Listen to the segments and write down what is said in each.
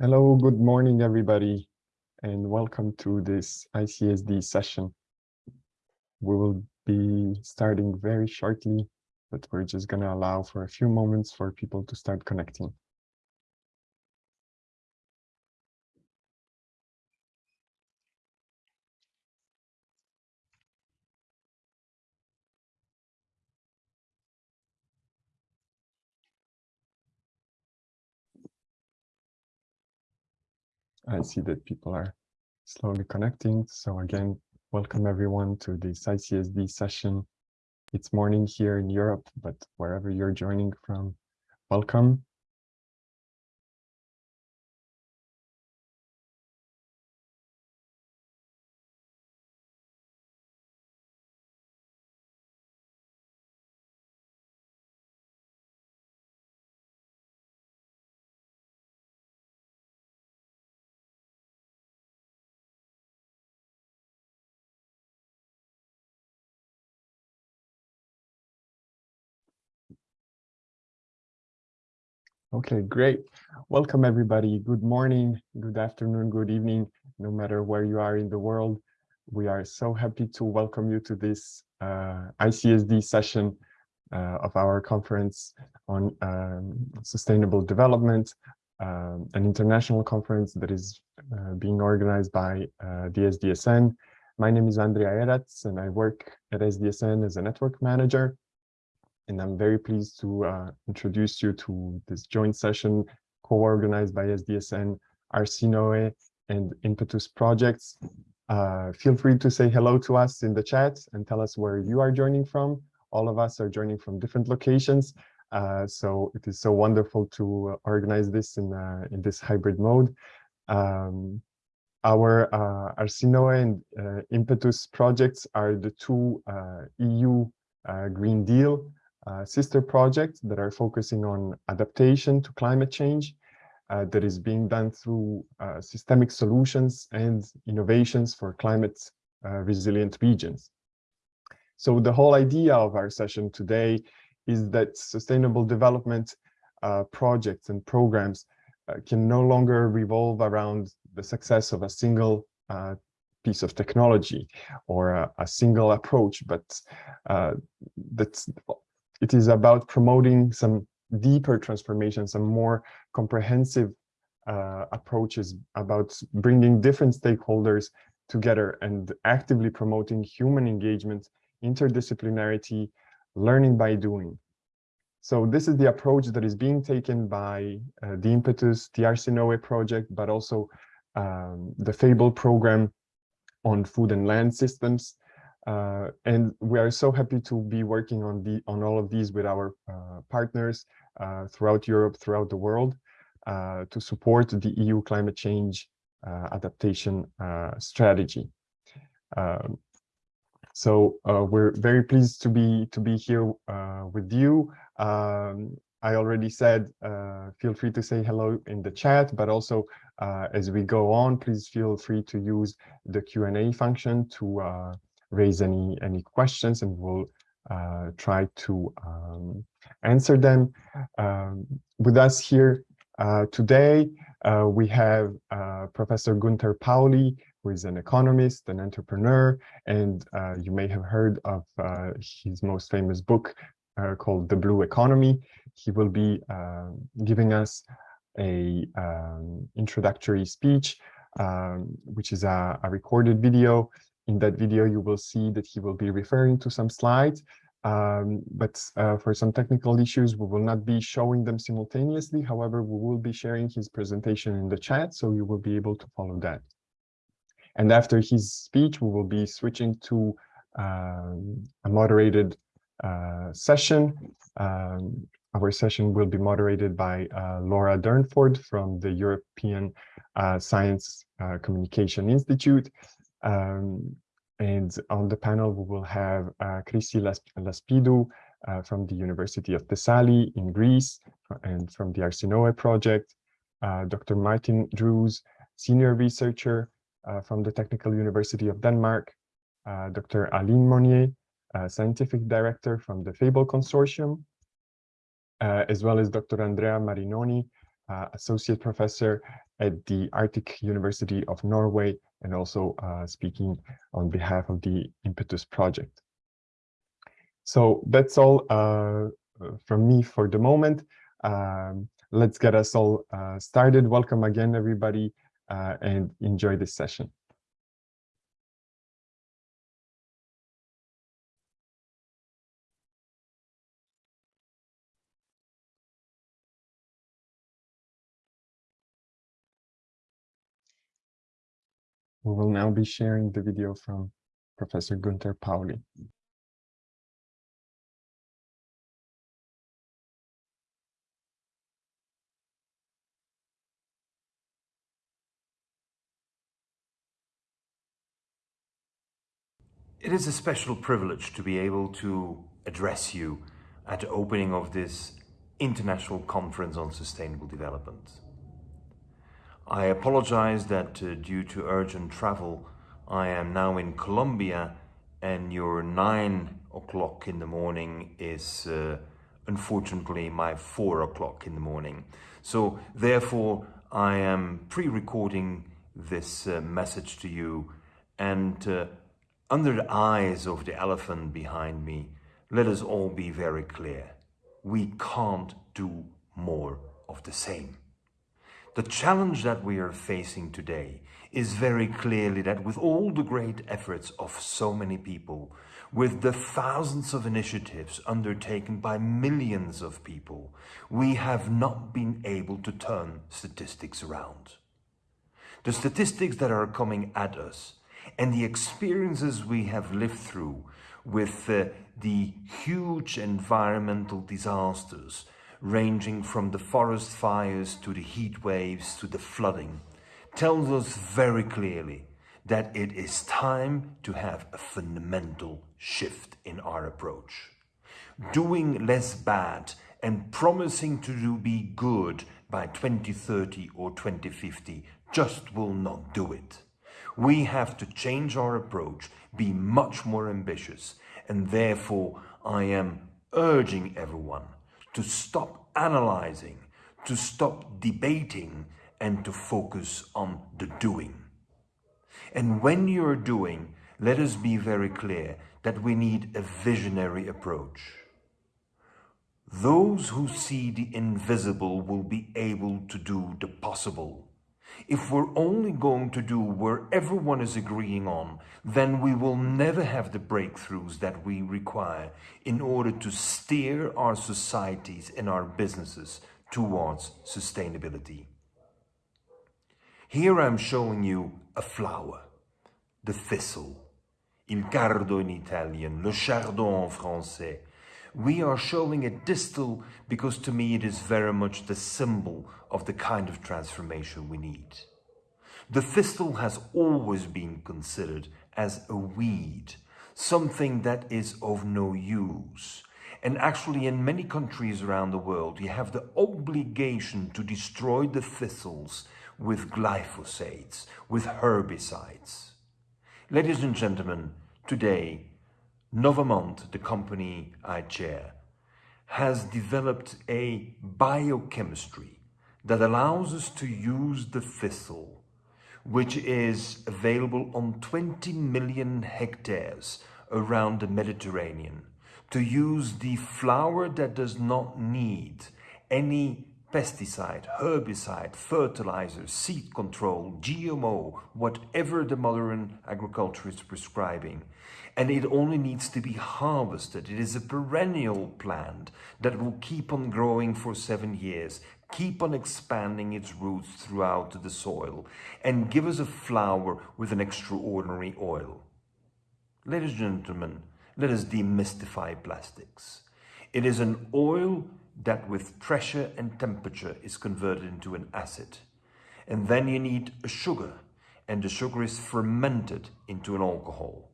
Hello, good morning, everybody, and welcome to this ICSD session. We will be starting very shortly, but we're just going to allow for a few moments for people to start connecting. I see that people are slowly connecting. So again, welcome everyone to this ICSD session. It's morning here in Europe, but wherever you're joining from, welcome. Okay, great. Welcome, everybody. Good morning, good afternoon, good evening, no matter where you are in the world. We are so happy to welcome you to this uh, ICSD session uh, of our conference on um, sustainable development, um, an international conference that is uh, being organized by uh, the SDSN. My name is Andrea Eratz, and I work at SDSN as a network manager and I'm very pleased to uh, introduce you to this joint session co-organized by SDSN, ARSINOE, and Impetus projects. Uh, feel free to say hello to us in the chat and tell us where you are joining from. All of us are joining from different locations. Uh, so it is so wonderful to organize this in, uh, in this hybrid mode. Um, our uh, ARSINOE and uh, Impetus projects are the two uh, EU uh, Green Deal uh, sister projects that are focusing on adaptation to climate change uh, that is being done through uh, systemic solutions and innovations for climate uh, resilient regions. So the whole idea of our session today is that sustainable development uh, projects and programs uh, can no longer revolve around the success of a single piece of technology or a, a single approach, but that's it is about promoting some deeper transformation, some more comprehensive uh, approaches about bringing different stakeholders together and actively promoting human engagement, interdisciplinarity, learning by doing. So this is the approach that is being taken by uh, the Impetus, the ARSINOE project, but also um, the FABLE program on food and land systems, uh, and we are so happy to be working on the on all of these with our uh, partners uh, throughout Europe, throughout the world, uh, to support the EU climate change uh, adaptation uh, strategy. Um, so we're very pleased to be to be here with you. Um, I already said, feel free to say hello in the chat, but also as we go on, please feel free to use the Q&A function to raise any any questions and we'll uh, try to um, answer them. Um, with us here uh, today, uh, we have uh, Professor Gunter Pauli, who is an economist, an entrepreneur, and uh, you may have heard of uh, his most famous book called The Blue Economy. He will be giving us a um, introductory speech, um, which is a, a recorded video in that video, you will see that he will be referring to some slides, um, but uh, for some technical issues, we will not be showing them simultaneously. However, we will be sharing his presentation in the chat, so you will be able to follow that. And after his speech, we will be switching to um, a moderated uh, session. Um, our session will be moderated by uh, Laura Durnford from the European uh, Science uh, Communication Institute. Um, and on the panel, we will have uh, Chrysi Laspidou uh, from the University of Thessaly in Greece and from the ARSINOE project, uh, Dr. Martin Drews, senior researcher uh, from the Technical University of Denmark, uh, Dr. Aline Mosnier, scientific director from the FABLE Consortium, uh, as well as Dr. Andrea Marinoni, uh, associate professor at the Arctic University of Norway and also uh, speaking on behalf of the Impetus project. So that's all uh, from me for the moment. Um, let's get us all uh, started. Welcome again, everybody, uh, and enjoy this session. We will now be sharing the video from Professor Gunter Pauli. It is a special privilege to be able to address you at the opening of this International Conference on Sustainable Development. I apologize that uh, due to urgent travel, I am now in Colombia and your nine o'clock in the morning is uh, unfortunately my four o'clock in the morning. So therefore I am pre-recording this uh, message to you and uh, under the eyes of the elephant behind me, let us all be very clear. We can't do more of the same. The challenge that we are facing today is very clearly that with all the great efforts of so many people, with the thousands of initiatives undertaken by millions of people, we have not been able to turn statistics around. The statistics that are coming at us and the experiences we have lived through with uh, the huge environmental disasters ranging from the forest fires to the heat waves to the flooding tells us very clearly that it is time to have a fundamental shift in our approach. Doing less bad and promising to do be good by 2030 or 2050 just will not do it. We have to change our approach, be much more ambitious, and therefore I am urging everyone to stop analyzing, to stop debating, and to focus on the doing. And when you're doing, let us be very clear that we need a visionary approach. Those who see the invisible will be able to do the possible. If we're only going to do where everyone is agreeing on, then we will never have the breakthroughs that we require in order to steer our societies and our businesses towards sustainability. Here I'm showing you a flower, the thistle, il cardo in Italian, le chardon en français, we are showing a thistle because to me it is very much the symbol of the kind of transformation we need. The thistle has always been considered as a weed, something that is of no use. And actually in many countries around the world, you have the obligation to destroy the thistles with glyphosates, with herbicides. Ladies and gentlemen, today Novamont, the company I chair, has developed a biochemistry that allows us to use the thistle, which is available on 20 million hectares around the Mediterranean, to use the flower that does not need any pesticide, herbicide, fertilizer, seed control, GMO, whatever the modern agriculture is prescribing, and it only needs to be harvested. It is a perennial plant that will keep on growing for seven years, keep on expanding its roots throughout the soil, and give us a flower with an extraordinary oil. Ladies and gentlemen, let us demystify plastics. It is an oil that with pressure and temperature is converted into an acid. And then you need a sugar, and the sugar is fermented into an alcohol.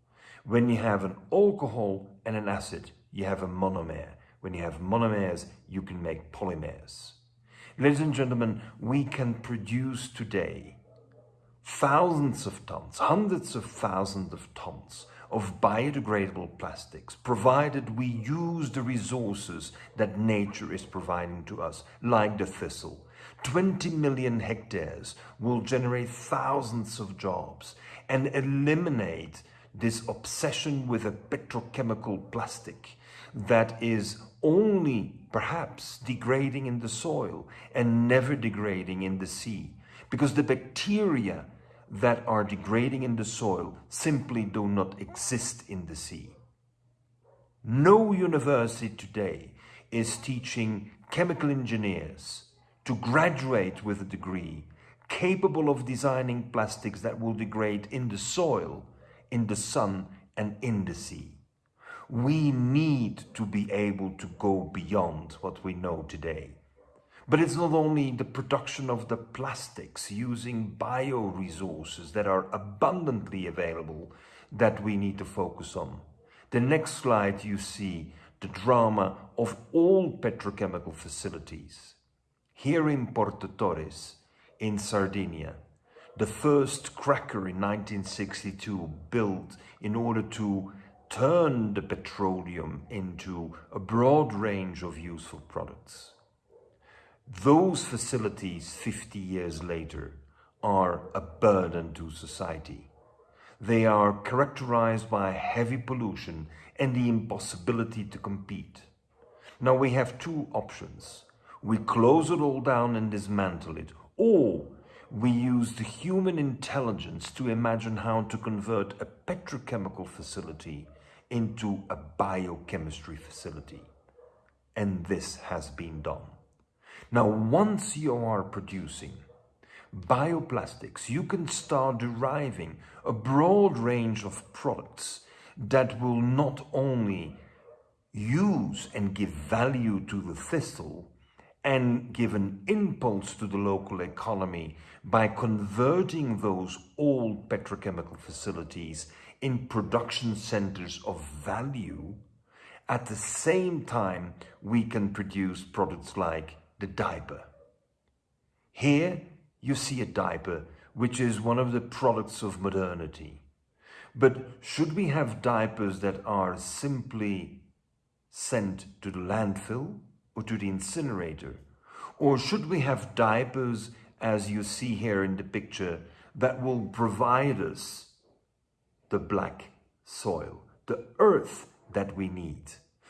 When you have an alcohol and an acid, you have a monomer. When you have monomers, you can make polymers. Ladies and gentlemen, we can produce today thousands of tons, hundreds of thousands of tons of biodegradable plastics, provided we use the resources that nature is providing to us, like the thistle. 20 million hectares will generate thousands of jobs and eliminate this obsession with a petrochemical plastic that is only perhaps degrading in the soil and never degrading in the sea. Because the bacteria that are degrading in the soil simply do not exist in the sea. No university today is teaching chemical engineers to graduate with a degree capable of designing plastics that will degrade in the soil, in the sun and in the sea. We need to be able to go beyond what we know today. But it's not only the production of the plastics using bioresources that are abundantly available that we need to focus on. The next slide you see the drama of all petrochemical facilities. Here in Porto Torres, in Sardinia, the first cracker in 1962 built in order to turn the petroleum into a broad range of useful products. Those facilities 50 years later are a burden to society. They are characterized by heavy pollution and the impossibility to compete. Now we have two options. We close it all down and dismantle it, or we use the human intelligence to imagine how to convert a petrochemical facility into a biochemistry facility. And this has been done. Now, once you are producing bioplastics, you can start deriving a broad range of products that will not only use and give value to the thistle and give an impulse to the local economy by converting those old petrochemical facilities in production centers of value, at the same time we can produce products like the diaper. Here you see a diaper which is one of the products of modernity. But should we have diapers that are simply sent to the landfill or to the incinerator? Or should we have diapers, as you see here in the picture, that will provide us the black soil, the earth that we need?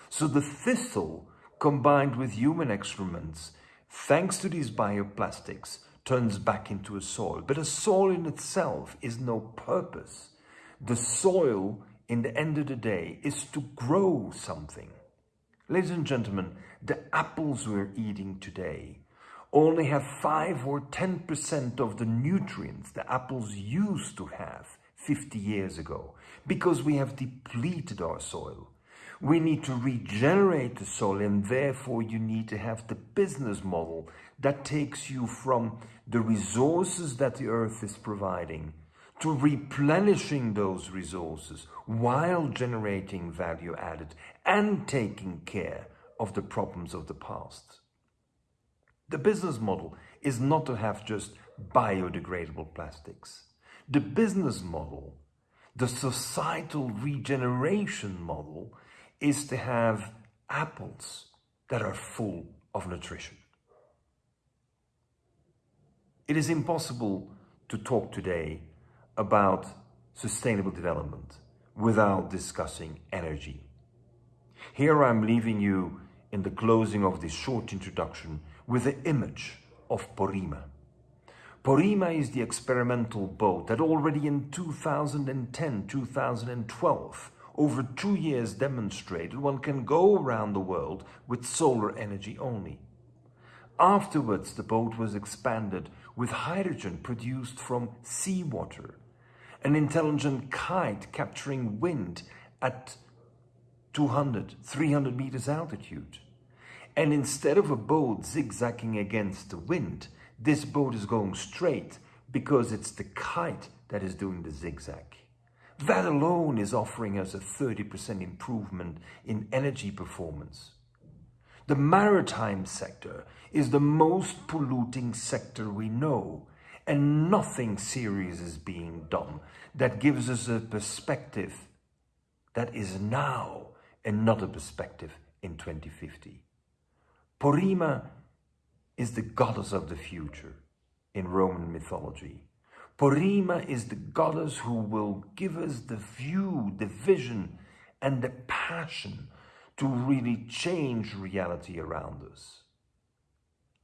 So the thistle combined with human excrements, thanks to these bioplastics, turns back into a soil. But a soil in itself is no purpose. The soil, in the end of the day, is to grow something. Ladies and gentlemen, the apples we're eating today only have 5 or 10% of the nutrients the apples used to have 50 years ago because we have depleted our soil. We need to regenerate the soil and therefore you need to have the business model that takes you from the resources that the earth is providing to replenishing those resources while generating value added and taking care of the problems of the past. The business model is not to have just biodegradable plastics. The business model, the societal regeneration model is to have apples that are full of nutrition. It is impossible to talk today about sustainable development without discussing energy. Here I'm leaving you in the closing of this short introduction with the image of Porrima. Porrima is the experimental boat that already in 2010-2012 over two years demonstrated one can go around the world with solar energy only. Afterwards, the boat was expanded with hydrogen produced from seawater, an intelligent kite capturing wind at 200, 300 meters altitude. And instead of a boat zigzagging against the wind, this boat is going straight because it's the kite that is doing the zigzag. That alone is offering us a 30% improvement in energy performance. The maritime sector is the most polluting sector we know, and nothing serious is being done that gives us a perspective that is now and not a perspective in 2050. Porrima is the goddess of the future in Roman mythology. Porrima is the goddess who will give us the view, the vision, and the passion to really change reality around us.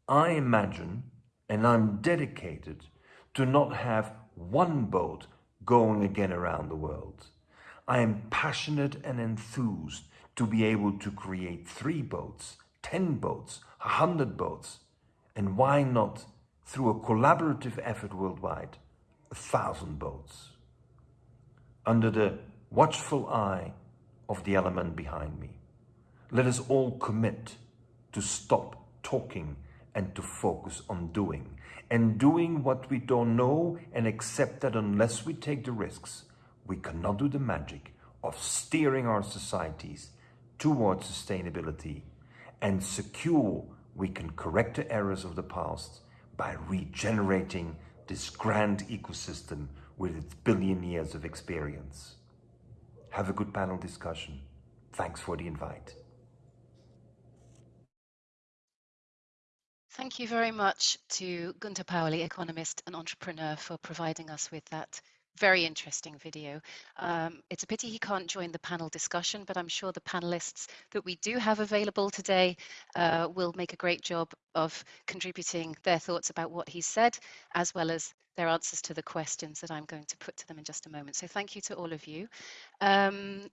I imagine, and I'm dedicated to not have one boat going again around the world. I am passionate and enthused to be able to create three boats, 10 boats, 100 boats, and why not, through a collaborative effort worldwide, a thousand boats. Under the watchful eye of the element behind me. Let us all commit to stop talking and to focus on doing. And doing what we don't know and accept that unless we take the risks, we cannot do the magic of steering our societies towards sustainability and secure we can correct the errors of the past by regenerating this grand ecosystem with its billion years of experience. Have a good panel discussion. Thanks for the invite. Thank you very much to Gunter Pauli, economist and entrepreneur, for providing us with that very interesting video. Um, it's a pity he can't join the panel discussion, but I'm sure the panelists that we do have available today uh, will make a great job of contributing their thoughts about what he said, as well as their answers to the questions that I'm going to put to them in just a moment. So thank you to all of you. Um,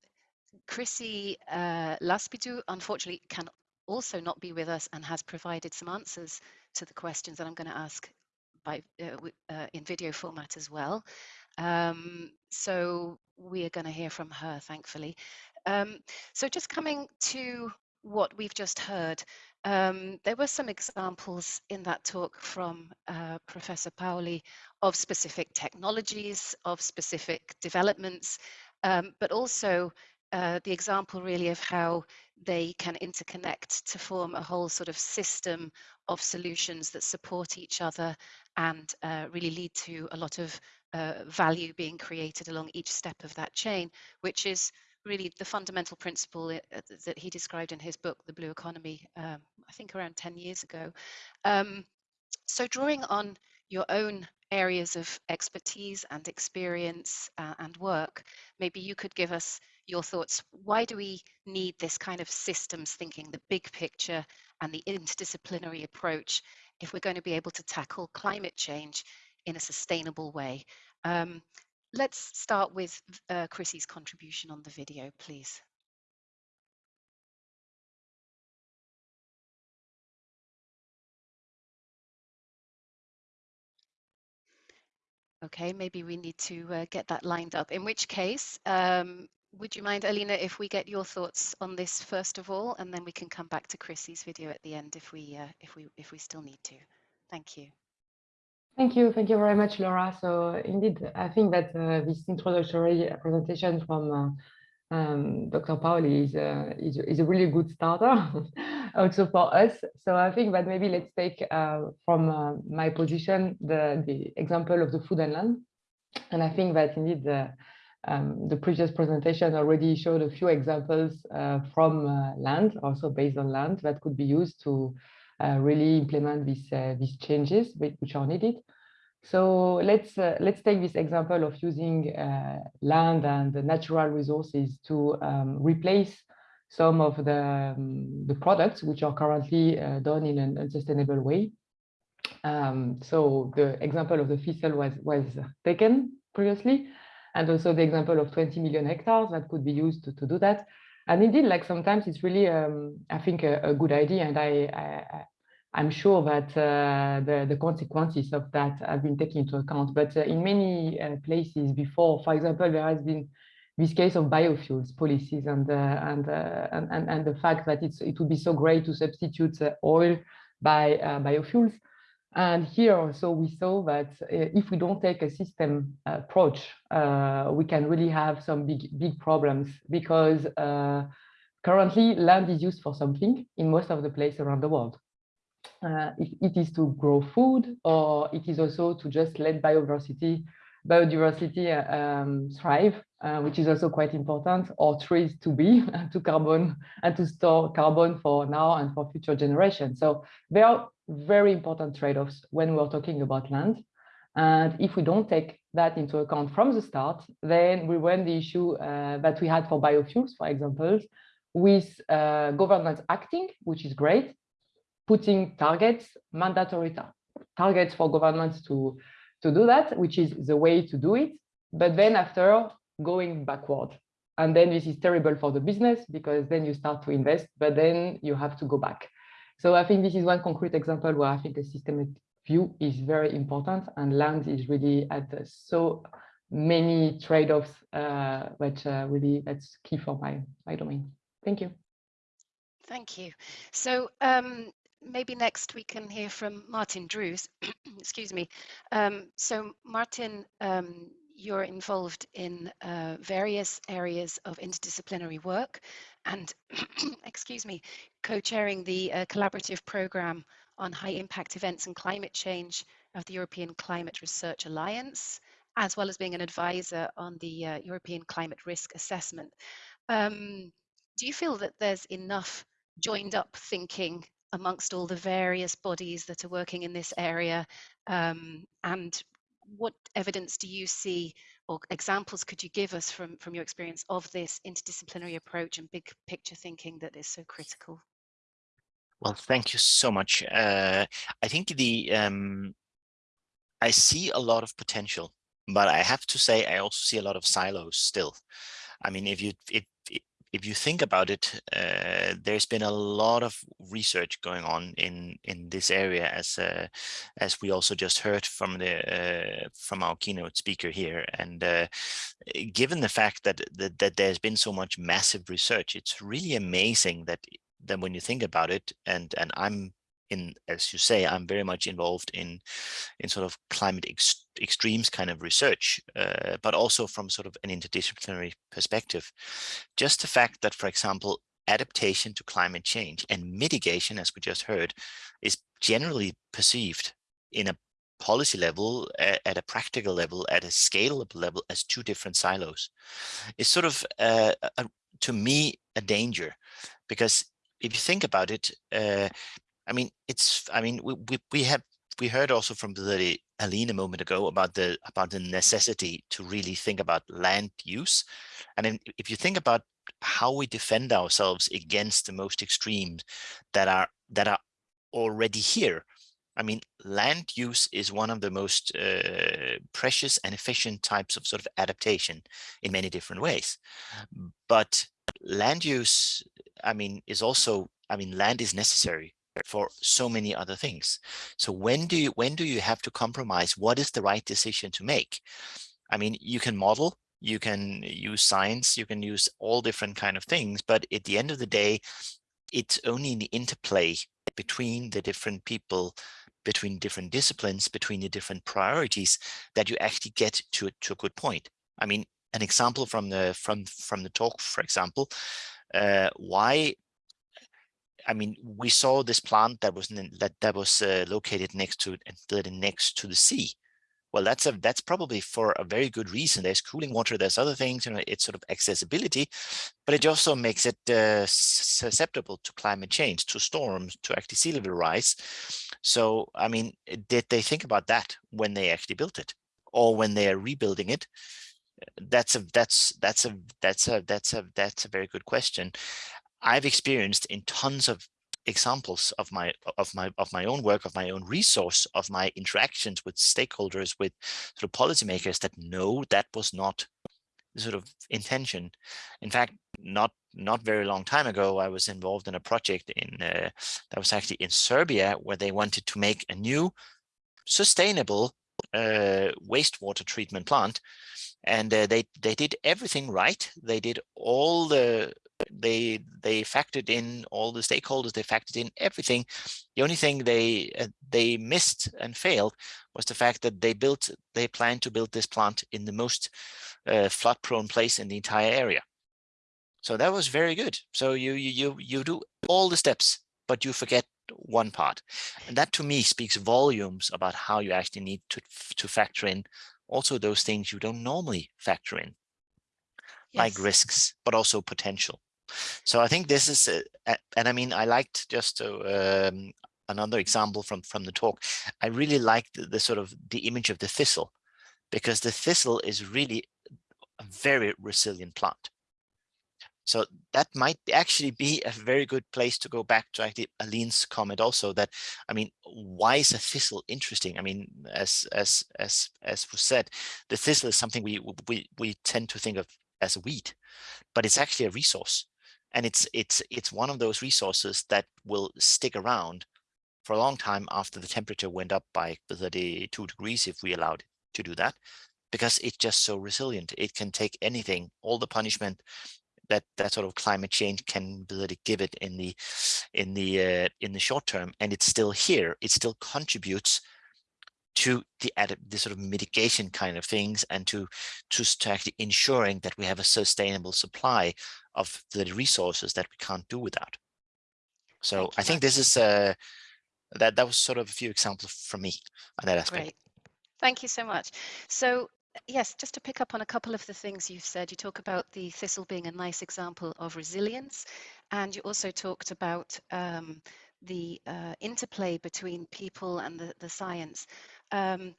Chrysi uh, Laspidou, unfortunately, can also not be with us and has provided some answers to the questions that I'm going to ask by, uh, uh, in video format as well. Um, so we are going to hear from her, thankfully. Um, so just coming to what we've just heard, um, there were some examples in that talk from uh, Professor Pauli of specific technologies, of specific developments, um, but also uh, the example really of how they can interconnect to form a whole sort of system of solutions that support each other and uh, really lead to a lot of uh, value being created along each step of that chain, which is really the fundamental principle uh, that he described in his book, The Blue Economy, um, I think around 10 years ago. Um, so drawing on your own areas of expertise and experience uh, and work, maybe you could give us your thoughts. Why do we need this kind of systems thinking, the big picture and the interdisciplinary approach if we're going to be able to tackle climate change in a sustainable way. Um, let's start with uh, Chrysi's contribution on the video, please. Okay, maybe we need to uh, get that lined up. In which case, um, would you mind, Alina, if we get your thoughts on this first of all, and then we can come back to Chrysi's video at the end if we uh, if we if we still need to. Thank you. Thank you. Thank you very much, Laura. So indeed, I think that uh, this introductory presentation from uh, um, Dr. Pauli is, uh, is, is, a really good starter also for us. So I think that maybe let's take uh, from uh, my position the, the example of the food and land. And I think that indeed the, um, the previous presentation already showed a few examples uh, from land, also based on land that could be used to uh, really implement these uh, these changes which are needed. So let's uh, let's take this example of using land and natural resources to um, replace some of the um, the products which are currently done in an unsustainable way. Um, so the example of the thistle was was taken previously, and also the example of 20 million hectares that could be used to, to do that and indeed like sometimes it's really um, i think a, a, good idea. And i, I am sure that uh, the, the consequences of that have been taken into account. But uh, in many uh, places before for example there has been this case of biofuels policies and uh, and, uh, and, and and the fact that it's it would be so great to substitute uh, oil by biofuels and here also we saw that if we don't take a system approach, uh, we can really have some big, big problems because uh, currently land is used for something in most of the places around the world. Uh, it, it is to grow food or it is also to just let biodiversity, biodiversity um, thrive. uh, which is also quite important, or trees to be to carbon and to store carbon for now and for future generations. So there are very important trade-offs when we're talking about land. And if we don't take that into account from the start, then we run the issue uh, that we had for biofuels, for example, with uh, governments acting, which is great, putting targets, mandatory ta targets for governments to, to do that, which is the way to do it. But then after going backward. And then this is terrible for the business because then you start to invest, but then you have to go back. So I think this is one concrete example where I think a systemic view is very important and land is really at so many trade-offs, uh, which uh, really that's key for my, my domain. Thank you. Thank you. So um, maybe next we can hear from Martin Drews. Excuse me. Um, so Martin, um, you're involved in uh, various areas of interdisciplinary work and, excuse me, co-chairing the uh, collaborative program on high impact events and climate change of the European Climate Research Alliance, as well as being an advisor on the uh, European Climate Risk Assessment. Um, do you feel that there's enough joined up thinking amongst all the various bodies that are working in this area um, and what evidence do you see or examples could you give us from, from your experience of this interdisciplinary approach and big picture thinking that is so critical? Well, thank you so much. Uh, I think the um, I see a lot of potential, but I have to say I also see a lot of silos still. I mean, if you if if you think about it, uh, there's been a lot of research going on in in this area, as uh, as we also just heard from the uh, from our keynote speaker here. And uh, given the fact that, that that there's been so much massive research, it's really amazing that that when you think about it, and and I'm in, as you say, I'm very much involved in, in sort of climate ex extremes kind of research, uh, but also from sort of an interdisciplinary perspective. Just the fact that, for example, adaptation to climate change and mitigation, as we just heard, is generally perceived in a policy level, at a practical level, at a scalable level as two different silos. It's sort of, uh, a, to me, a danger because if you think about it, uh, I mean, it's, I mean, we, we, we have, we heard also from the Aline a moment ago about the, about the necessity to really think about land use. And if you think about how we defend ourselves against the most extremes that are, that are already here, I mean, land use is one of the most uh, precious and efficient types of sort of adaptation in many different ways. But land use, I mean, is also, I mean, land is necessary for so many other things. So when do you when do you have to compromise? What is the right decision to make? I mean, you can model, you can use science, you can use all different kind of things, but at the end of the day, it's only in the interplay between the different people, between different disciplines, between the different priorities that you actually get to, to a good point. I mean, an example from the from from the talk, for example, uh, why I mean, we saw this plant that was that that was uh, located next to next to the sea. Well, that's a that's probably for a very good reason. There's cooling water, there's other things, you know, it's sort of accessibility, but it also makes it uh, susceptible to climate change, to storms, to actually sea level rise. So, I mean, did they think about that when they actually built it, or when they are rebuilding it? That's a that's that's a that's a that's a that's a very good question. I've experienced in tons of examples of my of my of my own work of my own resource of my interactions with stakeholders with sort of policymakers that no that was not the sort of intention. In fact not not very long time ago i was involved in a project in uh, that was actually in serbia where they wanted to make a new sustainable uh, wastewater treatment plant. And uh, they they did everything right. They did all the they they factored in all the stakeholders they factored in everything the only thing they uh, they missed and failed was the fact that they built they planned to build this plant in the most uh, flood prone place in the entire area so that was very good so you you you you do all the steps but you forget one part and that to me speaks volumes about how you actually need to to factor in also those things you don't normally factor in yes. like risks, but also potential. So I think this is, a, and I mean, I liked just to, um, another example from from the talk. I really liked the, the sort of the image of the thistle, because the thistle is really a very resilient plant. So that might actually be a very good place to go back to actually Aline's comment also that, I mean, why is a thistle interesting? I mean, as as as as was said, the thistle is something we we we tend to think of as a weed, but it's actually a resource. And it's it's it's one of those resources that will stick around for a long time after the temperature went up by 32 degrees if we allowed it to do that because it's just so resilient. It can take anything, all the punishment, that that sort of climate change can really give it in the in the uh, in the short term and it's still here it still contributes to the the sort of mitigation kind of things and to to actually ensuring that we have a sustainable supply of the resources that we can't do without so i think this is uh that that was sort of a few examples from me on that aspect Great. Thank you so much. So yes, just to pick up on a couple of the things you've said, you talk about the thistle being a nice example of resilience, and you also talked about um, the uh, interplay between people and the, the science. Um,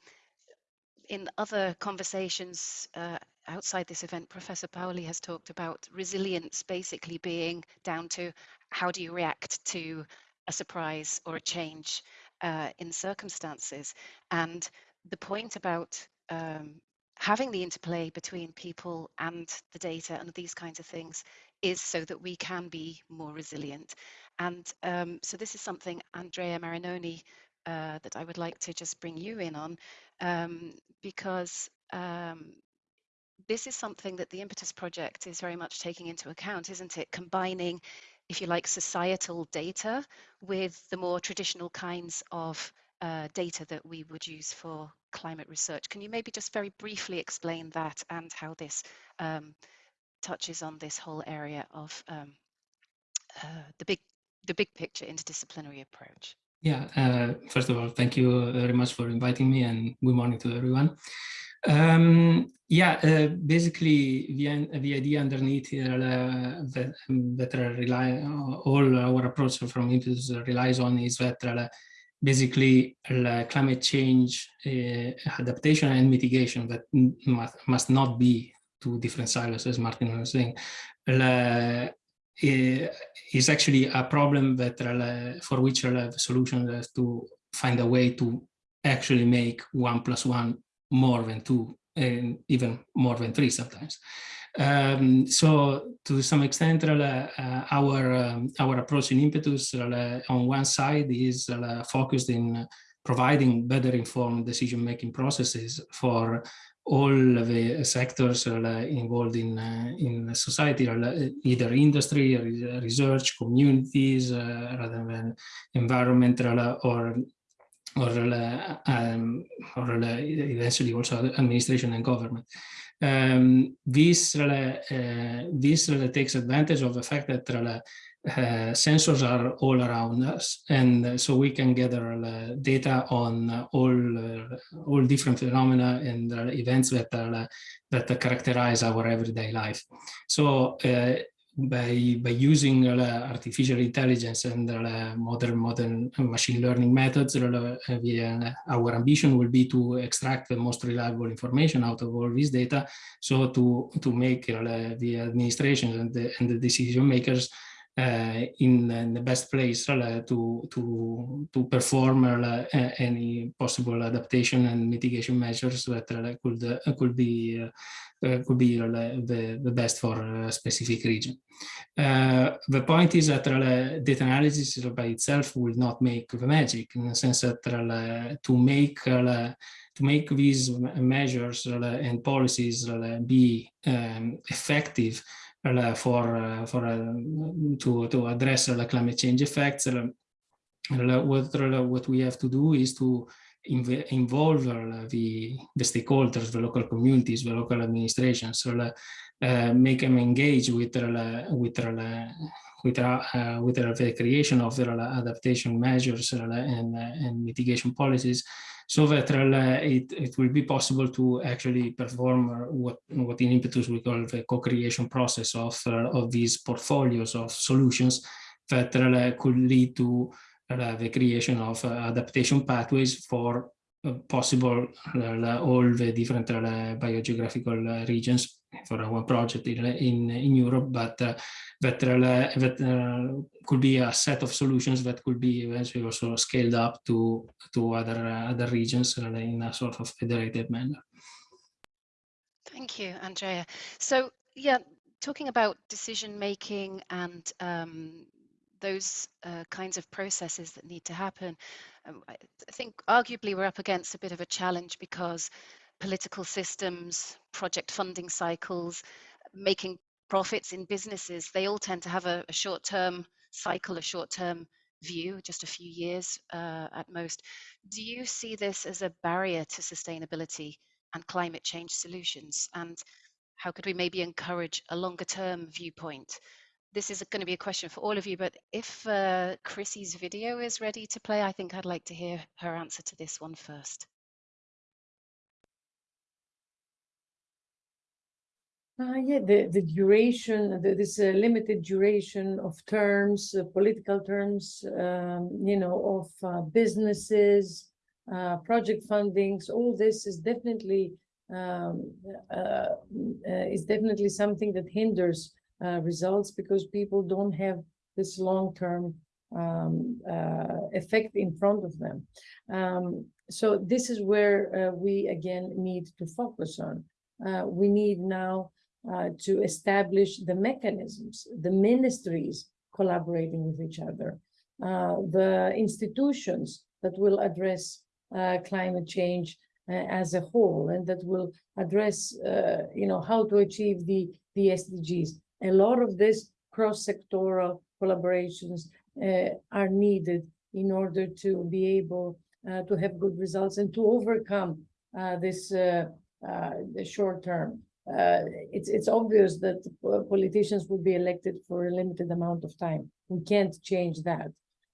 in other conversations uh, outside this event, Professor Pauli has talked about resilience basically being down to how do you react to a surprise or a change uh, in circumstances. And the point about um, having the interplay between people and the data and these kinds of things is so that we can be more resilient. And um, so this is something, Andrea Marinoni, uh, that I would like to just bring you in on, um, because um, this is something that the Impetus Project is very much taking into account, isn't it? Combining, if you like, societal data with the more traditional kinds of uh, data that we would use for climate research. Can you maybe just very briefly explain that and how this um, touches on this whole area of um, uh, the big the big picture interdisciplinary approach? Yeah, uh, first of all, thank you very much for inviting me and good morning to everyone. Um, yeah, uh, basically the, the idea underneath here uh, that, that rely all our approach from Impetus relies on is that uh, basically climate change uh, adaptation and mitigation that must, must not be two different silos as Martin was saying uh, is actually a problem that uh, for which the solution is to find a way to actually make one plus one more than two and even more than three sometimes. Um, so to some extent, uh, our um, our approach in Impetus uh, on one side is uh, focused in providing better informed decision-making processes for all the sectors uh, involved in uh, in society, uh, either industry, research, communities, rather than environmental or or, um, or eventually also administration and government. Um, this uh, this takes advantage of the fact that uh, sensors are all around us, and so we can gather uh, data on all uh, all different phenomena and uh, events that are, that characterize our everyday life. So by by using uh, artificial intelligence and uh, modern modern machine learning methods uh, we, our ambition will be to extract the most reliable information out of all this data so to to make the administration and the, and the decision makers uh, Uh, in, in, the best place uh, to to to perform uh, uh any possible adaptation and mitigation measures that uh, could could be could be the, the best for a specific region. the point is that data analysis by itself will not make the magic in the sense that to make to make these measures and policies be um, effective Uh, for, uh, for uh, to, to address uh, the climate change effects. Uh, what, what we have to do is to inv involve the, the stakeholders, the local communities, the local administrations, so, uh, make them engage with with with uh, with the creation of the adaptation measures and, and mitigation policies so that uh, it, it will be possible to actually perform uh, what, what in impetus we call the co-creation process of, uh, of these portfolios of solutions. That uh, could lead to the creation of adaptation pathways for possible all the different biogeographical regions for our project in, in, in Europe, but uh, that, uh, that uh, could be a set of solutions that could be eventually also scaled up to, to other, other regions in a sort of federated manner. Thank you, Andrea. So yeah, talking about decision making and um, those uh, kinds of processes that need to happen, I think arguably we're up against a bit of a challenge because political systems, project funding cycles, making profits in businesses, they all tend to have a, a short-term cycle, a short-term view, just a few years uh, at most. Do you see this as a barrier to sustainability and climate change solutions? And how could we maybe encourage a longer term viewpoint? This is going to be a question for all of you, but if uh, Chrysi's video is ready to play, I think I'd like to hear her answer to this one first. Uh, yeah, the, the duration, the, this uh, limited duration of terms, uh, political terms, um, you know, of uh, businesses, uh, project fundings, all this is definitely um, uh, is definitely something that hinders results because people don't have this long-term um, effect in front of them. Um, so this is where we again need to focus on. we need now uh, to establish the mechanisms, the ministries collaborating with each other, uh, the institutions that will address uh, climate change uh, as a whole and that will address, uh, you know, how to achieve the, the SDGs. A lot of this cross-sectoral collaborations uh, are needed in order to be able to have good results and to overcome this the short term uh, it's it's obvious that politicians will be elected for a limited amount of time. We can't change that,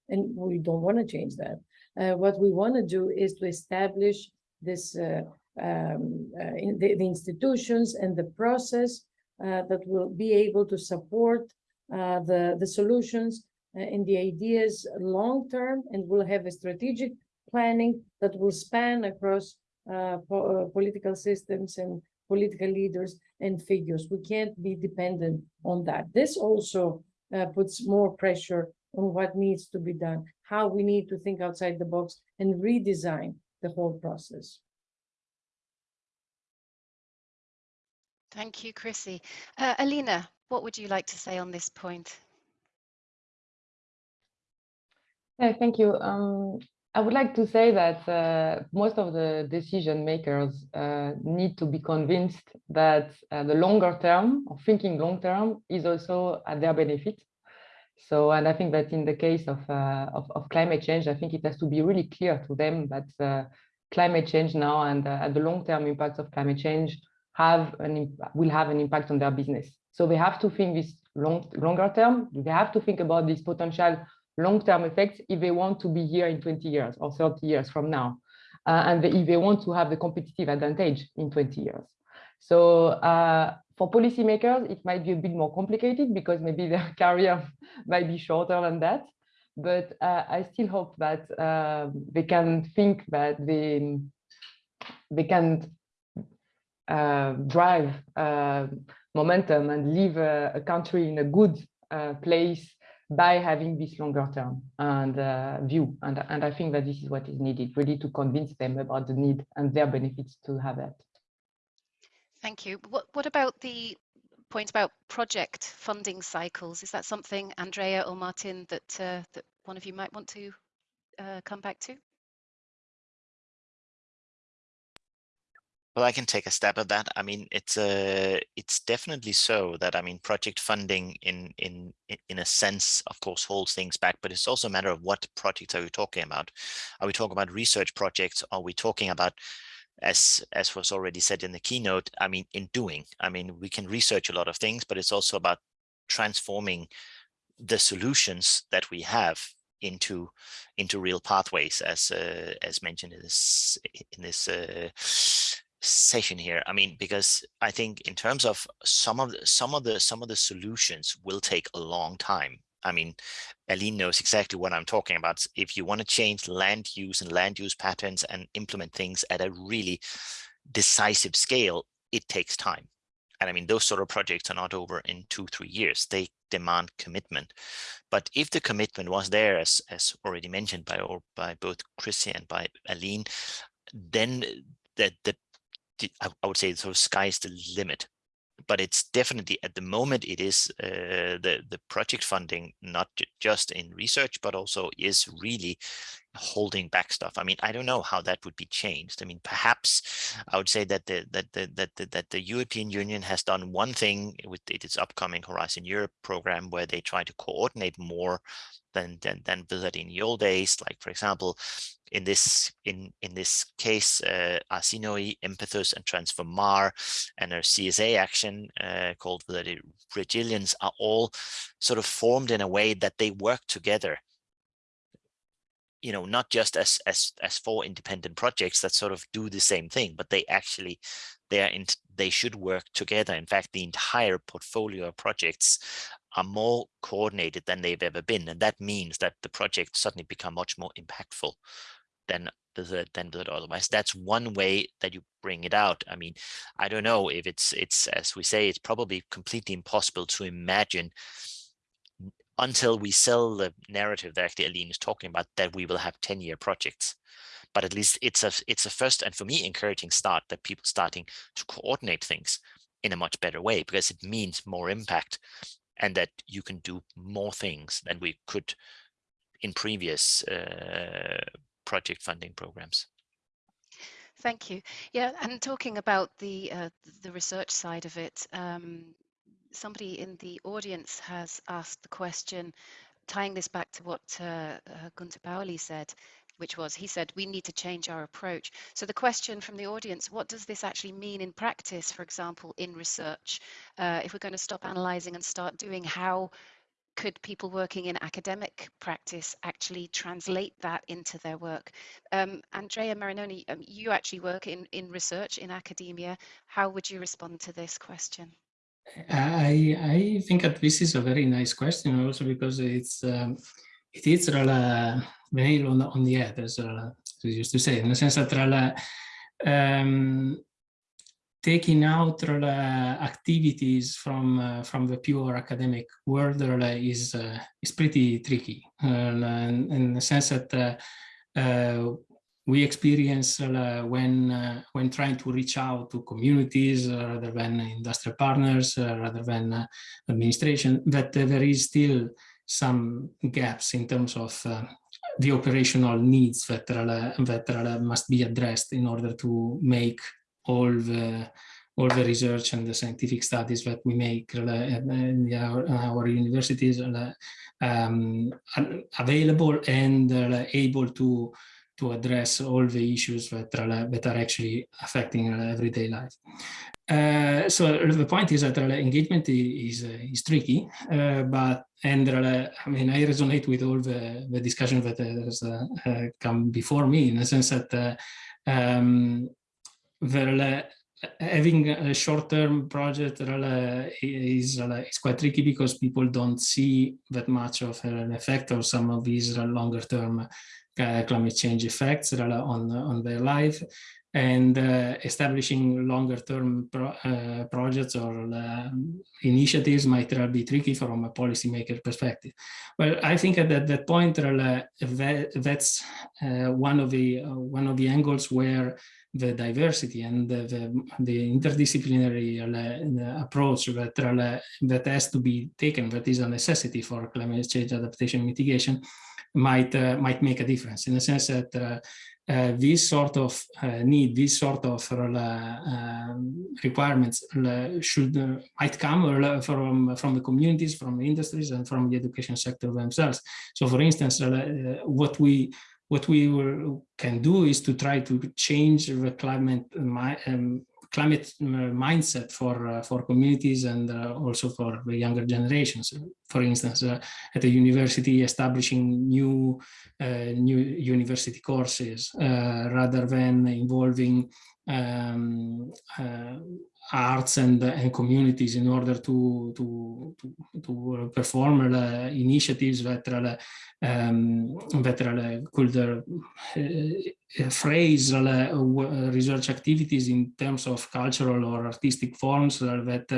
and we don't want to change that. Uh, what we want to do is to establish this uh, um, uh, in the, the, institutions and the process uh, that will be able to support uh, the the solutions and the ideas long term, and will have a strategic planning that will span across po political systems and political leaders and figures. We can't be dependent on that. This also uh, puts more pressure on what needs to be done, how we need to think outside the box and redesign the whole process. Thank you, Chrysi. Uh, Alina, what would you like to say on this point? Yeah, thank you. Um, I would like to say that uh, most of the decision makers uh, need to be convinced that uh, the longer term or thinking long term is also at their benefit. So, and I think that in the case of, uh, of, of, climate change, I think it has to be really clear to them that uh, climate change now and, the long-term impacts of climate change have an will have an impact on their business. So they have to think this long, longer term. They have to think about this potential long-term effects if they want to be here in 20 years or 30 years from now. Uh, and if they want to have the competitive advantage in 20 years. So uh, for policymakers, it might be a bit more complicated because maybe their career might be shorter than that. But uh, I still hope that uh, they can think that they, they can drive uh, momentum and leave a, country in a good place by having this longer term and uh, view. And, and I think that this is what is needed, really to convince them about the need and their benefits to have that. Thank you. What, what about the point about project funding cycles? Is that something, Andrea or Martin, that, uh, that one of you might want to uh, come back to? Well, I can take a stab at that. I mean, it's a, uh, it's definitely so that I mean, project funding in in in a sense, of course, holds things back. But it's also a matter of what projects are we talking about? Are we talking about research projects? Are we talking about, as as was already said in the keynote? I mean, in doing. I mean, we can research a lot of things, but it's also about transforming the solutions that we have into into real pathways as uh, as mentioned in this in this uh, session here i mean because i think in terms of some of the, some of the some of the solutions will take a long time i mean aline knows exactly what i'm talking about if you want to change land use and land use patterns and implement things at a really decisive scale it takes time and I mean, those sort of projects are not over in two, three years. They demand commitment. But if the commitment was there, as, as already mentioned by, or by both Chrysi and by Aline, then the, the, the I would say of sky's the limit but it's definitely at the moment it is uh, the the project funding not just in research but also is really holding back stuff. I mean i don't know how that would be changed. I mean perhaps i would say that the that the that the, that the european union has done one thing with its upcoming horizon europe program where they try to coordinate more than than than visited in the old days. Like for example in this in in this case uh, ARSINOE, IMPETUS and TransformAR and our CSA action uh, called the REGILIENCE are all sort of formed in a way that they work together. You know not just as as as four independent projects that sort of do the same thing but they actually they are in they should work together. In fact the entire portfolio of projects are more coordinated than they've ever been and that means that the projects suddenly become much more impactful than the than the otherwise that's one way that you bring it out. I mean i don't know if it's it's as we say it's probably completely impossible to imagine until we sell the narrative that actually Aline is talking about that we will have 10 year projects. But at least it's a it's a first and for me encouraging start that people starting to coordinate things in a much better way because it means more impact and that you can do more things than we could in previous uh, project funding programs. Thank you. Yeah, and talking about the uh, the research side of it, um, somebody in the audience has asked the question, tying this back to what uh, uh, Gunter Pauli said, which was, he said, we need to change our approach. So the question from the audience, what does this actually mean in practice, for example, in research? Uh, if we're going to stop analyzing and start doing, how could people working in academic practice actually translate that into their work? Um, Andrea Marinoni, um, you actually work in, in research in academia. How would you respond to this question? I I think that this is a very nice question also because it's um, it is the nail on the, on the head as uh, we used to say in the sense that um, taking out uh, activities from uh, from the pure academic world uh, is is pretty tricky. In, in, the sense that we experience uh, when uh, when trying to reach out to communities uh, rather than industrial partners, rather than administration, that there is still some gaps in terms of the operational needs that, that must be addressed in order to make all the all the research and the scientific studies that we make uh, in our, uh, our universities uh, um, available and able to to address all the issues that are, that are actually affecting everyday life. Uh, so the point is that engagement is, is tricky, uh, but and I mean I resonate with all the, the discussion that has uh, come before me in the sense that um, the, having a short-term project is, is quite tricky because people don't see that much of an effect of some of these longer-term uh, climate change effects on, on their life and uh, establishing longer term pro uh, projects or uh, initiatives might be tricky from a policymaker perspective. Well, I think at that, point that, that's uh, one of the uh, one of the angles where the diversity and the, the, the interdisciplinary uh, approach that, that has to be taken, that is a necessity for climate change adaptation mitigation, might uh, might make a difference in the sense that uh, uh, this sort of uh, need, this sort of uh, um, requirements uh, should might come from from the communities, from the industries, and from the education sector themselves. So, for instance, what we what we can do is to try to change the climate um, climate mindset for for communities and also for the younger generations. for instance, uh, at a university establishing new uh, new university courses uh, rather than involving um, uh, arts and, and communities in order to to to, to perform uh, initiatives that um, that could uh, phrase research activities in terms of cultural or artistic forms that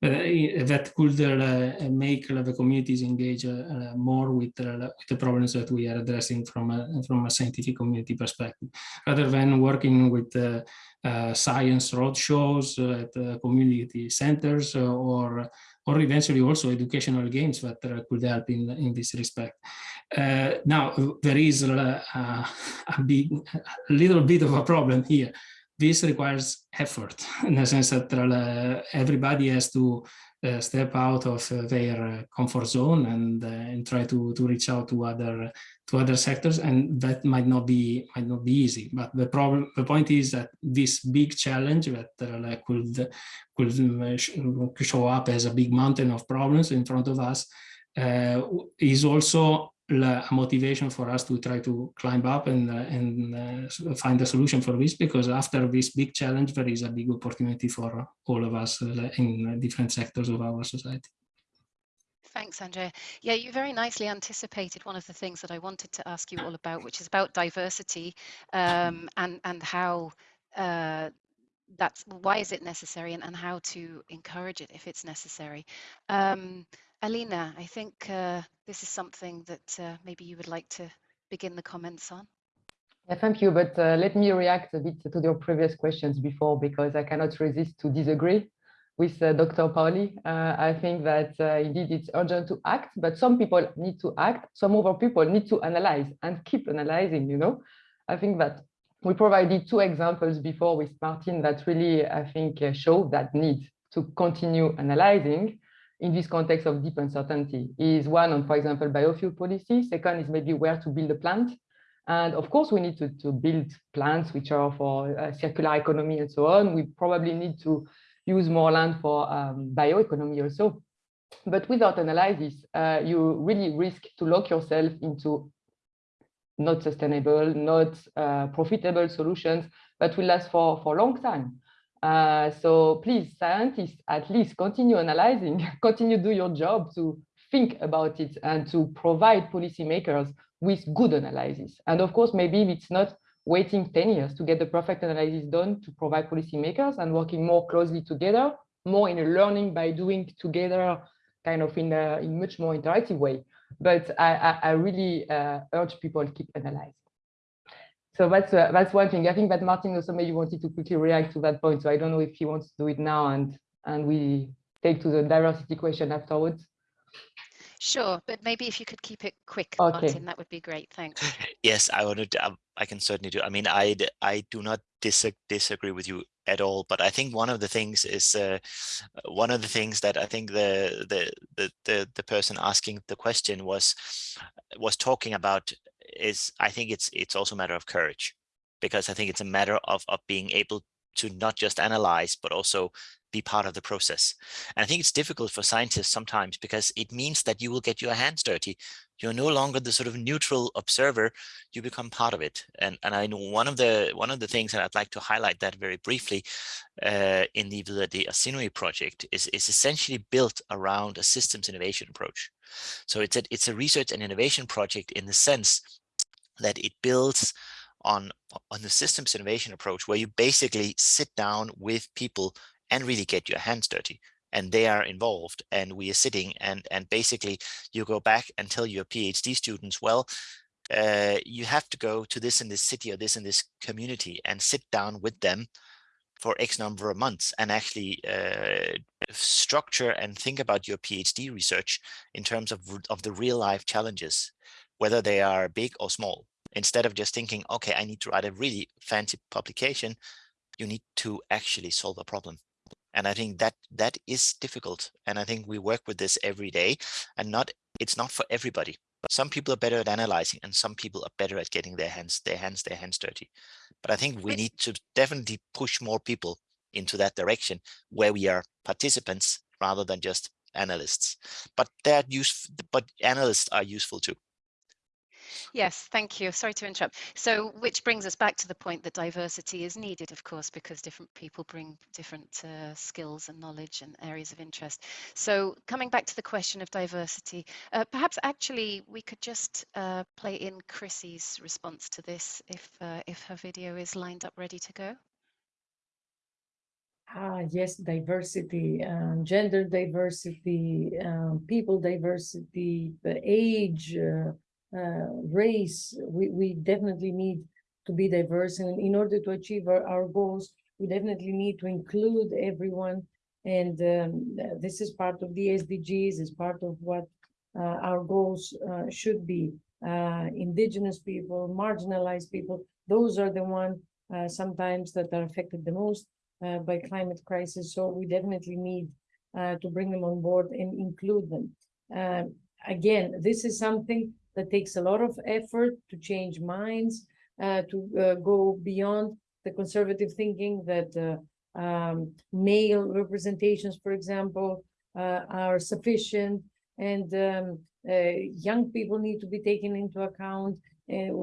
that could make the communities engage more with, the problems that we are addressing from a, from a scientific community perspective, rather than working with uh, science roadshows uh, at uh, community centers or or eventually also educational games that could help in in this respect. now there is a, a big, a little bit of a problem here this requires effort in the sense that uh, everybody has to uh, step out of uh, their comfort zone and, and try to, to reach out to other to other sectors and that might not be might not be easy but the problem the point is that this big challenge that uh, could could show up as a big mountain of problems in front of us uh, is also a motivation for us to try to climb up and, uh, and uh, find a solution for this because after this big challenge there is a big opportunity for all of us uh, in different sectors of our society. Thanks, Andrea. Yeah, you very nicely anticipated one of the things that I wanted to ask you all about, which is about diversity um, and and how uh, that's why is it necessary and, and how to encourage it if it's necessary. Um, Alina, I think uh, this is something that uh, maybe you would like to begin the comments on. Yeah, thank you. But uh, let me react a bit to your previous questions before, because I cannot resist to disagree with uh, Dr. Pauli. Uh, I think that uh, indeed it's urgent to act, but some people need to act. Some other people need to analyze and keep analyzing, you know. I think that we provided two examples before with Martin that really, I think, show that need to continue analyzing in this context of deep uncertainty is one on, for example, biofuel policy. Second is maybe where to build a plant. And of course, we need to, to build plants which are for circular economy and so on. We probably need to use more land for um, bioeconomy also. But without analysis, uh, you really risk to lock yourself into not sustainable, not uh, profitable solutions that will last for, for a long time. Uh, so please, scientists, at least continue analyzing, continue do your job to think about it and to provide policymakers with good analysis. And of course, maybe it's not waiting 10 years to get the perfect analysis done to provide policymakers and working more closely together, more in a learning by doing together, kind of in a in much more interactive way. But I, I, I really uh, urge people to keep analyzing. So that's uh, that's one thing. I think that Martin also maybe wanted to quickly react to that point. So I don't know if he wants to do it now and and we take to the diversity question afterwards. Sure, but maybe if you could keep it quick, okay. Martin, that would be great. Thanks. Yes, I wanted. To, um, I can certainly do. I mean, I I do not dis disagree with you at all. But I think one of the things is uh, one of the things that I think the the the the, the person asking the question was was talking about is I think it's it's also a matter of courage because I think it's a matter of, of being able to not just analyze, but also be part of the process. And I think it's difficult for scientists sometimes because it means that you will get your hands dirty. You're no longer the sort of neutral observer, you become part of it. And, and I know one of the one of the things that I'd like to highlight that very briefly uh, in the, the, ARSINOE project is, is essentially built around a systems innovation approach. So it's a, it's a research and innovation project in the sense that it builds on on the systems innovation approach where you basically sit down with people and really get your hands dirty and they are involved and we are sitting and and basically you go back and tell your phd students well uh, you have to go to this in this city or this in this community and sit down with them for X number of months and actually uh, structure and think about your PhD research in terms of, of the real life challenges whether they are big or small. Instead of just thinking, okay, I need to write a really fancy publication, you need to actually solve a problem. And I think that that is difficult. And I think we work with this every day and not it's not for everybody. But some people are better at analyzing and some people are better at getting their hands, their hands, their hands dirty. But I think we need to definitely push more people into that direction where we are participants rather than just analysts, but they're use, but analysts are useful too. Yes, thank you. Sorry to interrupt. So, which brings us back to the point that diversity is needed, of course, because different people bring different uh, skills and knowledge and areas of interest. So, coming back to the question of diversity, uh, perhaps actually we could just uh, play in Chrysi's response to this if uh, if her video is lined up ready to go. Ah, yes, diversity, um, gender diversity, um, people diversity, age, uh, uh, race, we, we definitely need to be diverse. And in order to achieve our, our goals, we definitely need to include everyone. And um, this is part of the SDGs, is part of what uh, our goals uh, should be. Uh, indigenous people, marginalized people, those are the ones uh, sometimes that are affected the most uh, by climate crisis. So we definitely need to bring them on board and include them. again, this is something that takes a lot of effort to change minds, uh, to uh, go beyond the conservative thinking that uh, um, male representations, for example, uh, are sufficient and um, uh, young people need to be taken into account.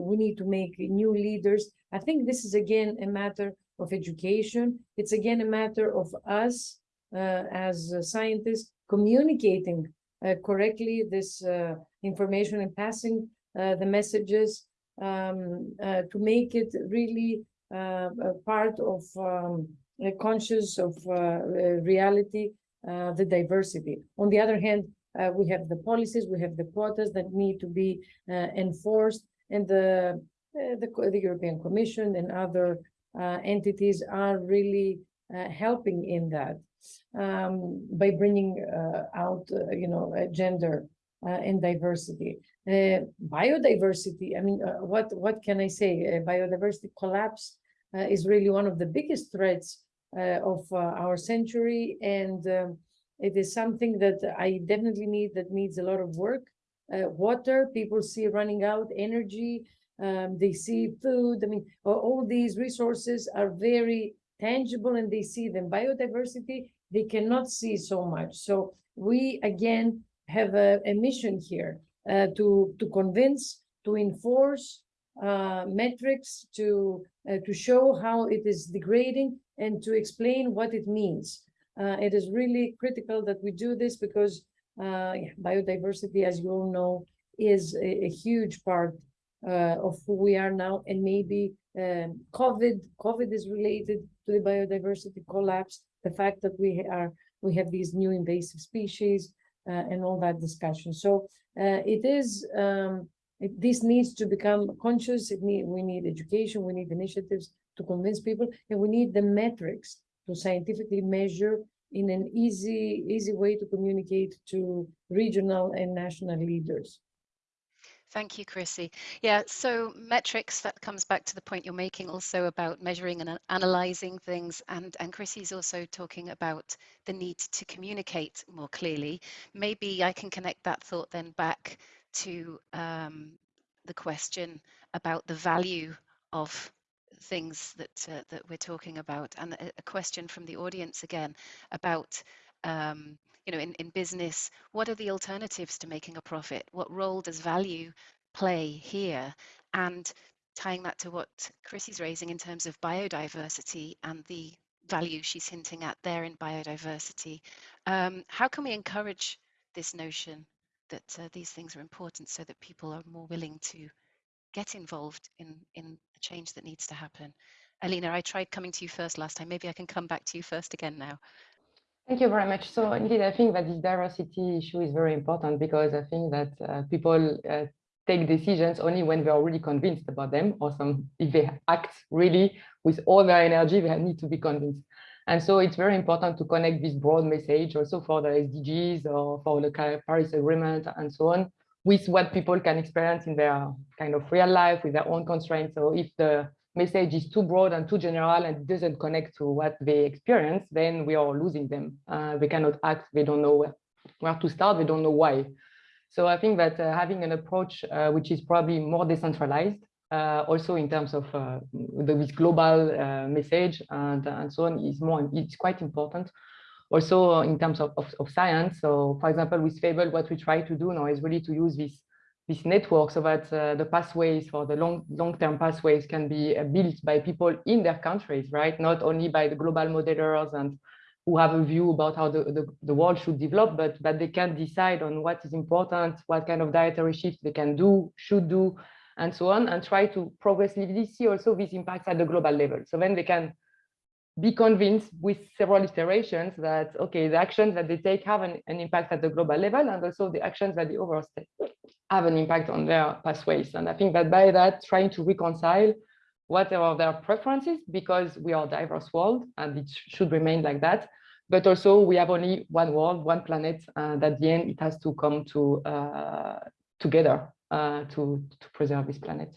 we need to make new leaders. I think this is again a matter of education. It's again a matter of us uh, as scientists communicating correctly this information and passing uh, the messages um, uh, to make it really uh, part of um, a conscious of reality, the diversity. On the other hand, we have the policies, we have the quotas that need to be enforced, and the, the, the European Commission and other entities are really helping in that um, by bringing uh, out, uh, you know, gender uh, and diversity. Uh, biodiversity, I mean, uh, what, what can I say? biodiversity collapse is really one of the biggest threats of our century. And um, it is something that I definitely need that needs a lot of work. water, people see running out, energy, um, they see food. I mean, all these resources are very tangible and they see them. Biodiversity, they cannot see so much. So we, again, have a, a mission here uh, to to convince, to enforce uh, metrics, to uh, to show how it is degrading, and to explain what it means. Uh, it is really critical that we do this because uh, biodiversity, as you all know, is a, a huge part uh, of who we are now, and maybe um, COVID COVID is related to the biodiversity collapse. The fact that we are we have these new invasive species, uh, and all that discussion. So uh, it is, um, it, this needs to become conscious. Need, we need education, we need initiatives to convince people, and we need the metrics to scientifically measure in an easy, easy way to communicate to regional and national leaders. Thank you, Chrysi. Yeah, so metrics, that comes back to the point you're making also about measuring and analyzing things. And, and Chrysi's also talking about the need to communicate more clearly. Maybe I can connect that thought then back to um, the question about the value of things that uh, that we're talking about and a, question from the audience again about um, you know, in, in business, what are the alternatives to making a profit? What role does value play here? And tying that to what Chrysi's raising in terms of biodiversity and the value she's hinting at there in biodiversity, um, how can we encourage this notion that uh, these things are important so that people are more willing to get involved in, in the change that needs to happen? Alina, I tried coming to you first last time. Maybe I can come back to you first again now. Thank you very much. So indeed, I think that this diversity issue is very important because I think that uh, people uh, take decisions only when they're really convinced about them or some if they act really with all their energy, they need to be convinced. And so it's very important to connect this broad message also for the SDGs or for the Paris Agreement and so on with what people can experience in their kind of real life with their own constraints. So if the message is too broad and too general and doesn't connect to what they experience, then we are losing them. Uh, they cannot act, they don't know where, where to start, they don't know why. So I think that uh, having an approach uh, which is probably more decentralized, uh, also in terms of uh, the, global uh, message and, and so on is more, it's quite important. also in terms of, of, of, science. So for example, with Fable, what we try to do now is really to use this, this network so that uh, the pathways for the long, long-term pathways can be uh, built by people in their countries, right? Not only by the global modelers and who have a view about how the, the, the world should develop, but that they can decide on what is important, what kind of dietary shifts they can do, should do, and so on, and try to progressively see also these impacts at the global level. So then they can be convinced with several iterations that, okay, the actions that they take have an, an impact at the global level and also the actions that the overall state have an impact on their pathways. And I think that by that, trying to reconcile whatever their preferences, because we are a diverse world and it should remain like that. But also we have only one world, one planet, and at the end it has to come to uh, together uh, to, to preserve this planet.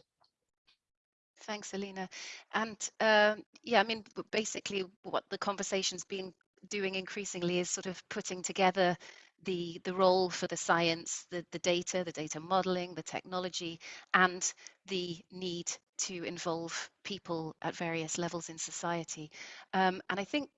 Thanks, Alina. And uh, yeah, I mean, basically what the conversation's been doing increasingly is sort of putting together the the role for the science, the, the data, the data modeling, the technology, and the need to involve people at various levels in society. Um, and I think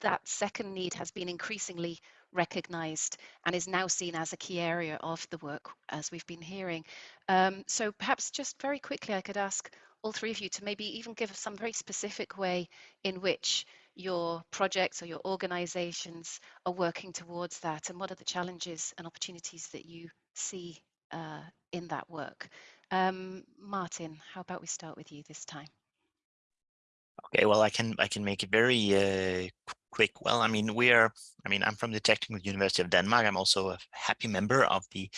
that second need has been increasingly recognized and is now seen as a key area of the work as we've been hearing. Um, so perhaps just very quickly I could ask all three of you to maybe even give some very specific way in which your projects or your organizations are working towards that and what are the challenges and opportunities that you see uh, in that work. Um, Martin, how about we start with you this time? Okay, well, I can I can make it very uh, quick. Well, I mean, we are. I mean, I'm from the Technical University of Denmark. I'm also a happy member of the